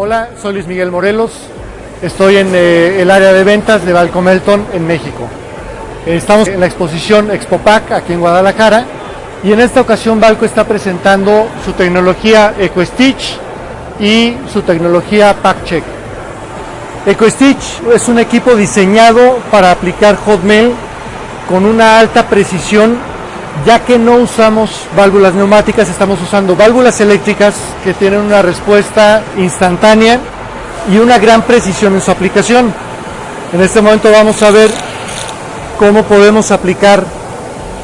Hola, soy Luis Miguel Morelos, estoy en eh, el área de ventas de Valcomelton en México. Estamos en la exposición ExpoPac aquí en Guadalajara y en esta ocasión Valco está presentando su tecnología EcoStitch y su tecnología PackCheck. EcoStitch es un equipo diseñado para aplicar hot melt con una alta precisión ya que no usamos válvulas neumáticas, estamos usando válvulas eléctricas que tienen una respuesta instantánea y una gran precisión en su aplicación. En este momento vamos a ver cómo podemos aplicar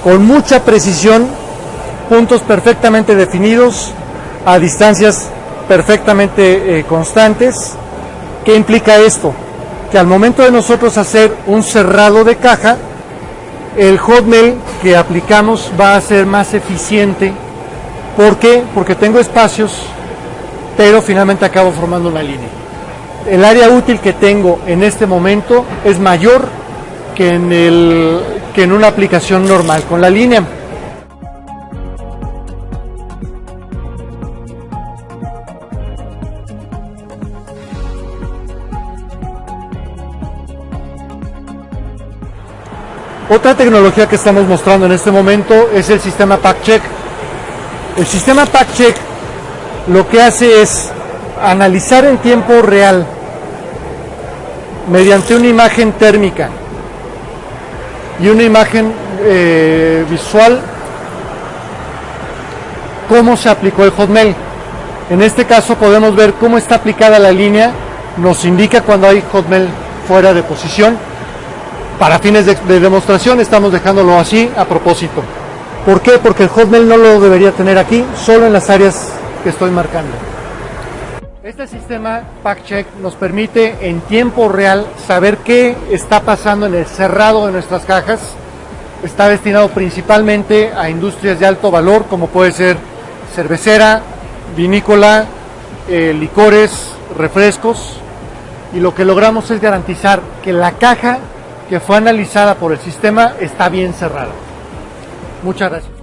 con mucha precisión puntos perfectamente definidos a distancias perfectamente eh, constantes. ¿Qué implica esto? Que al momento de nosotros hacer un cerrado de caja, el hotmail que aplicamos va a ser más eficiente. ¿Por qué? Porque tengo espacios, pero finalmente acabo formando una línea. El área útil que tengo en este momento es mayor que en, el, que en una aplicación normal con la línea. Otra tecnología que estamos mostrando en este momento es el sistema PackCheck. El sistema PackCheck lo que hace es analizar en tiempo real mediante una imagen térmica y una imagen eh, visual cómo se aplicó el hotmail. En este caso podemos ver cómo está aplicada la línea, nos indica cuando hay hotmail fuera de posición para fines de, demostración estamos dejándolo así a propósito. ¿Por qué? Porque el Hotmail no lo debería tener aquí, solo en las áreas que estoy marcando. Este sistema PackCheck nos permite en tiempo real saber qué está pasando en el cerrado de nuestras cajas. Está destinado principalmente a industrias de alto valor, como puede ser cervecera, vinícola, eh, licores, refrescos. Y lo que logramos es garantizar que la caja que fue analizada por el sistema está bien cerrada. Muchas gracias.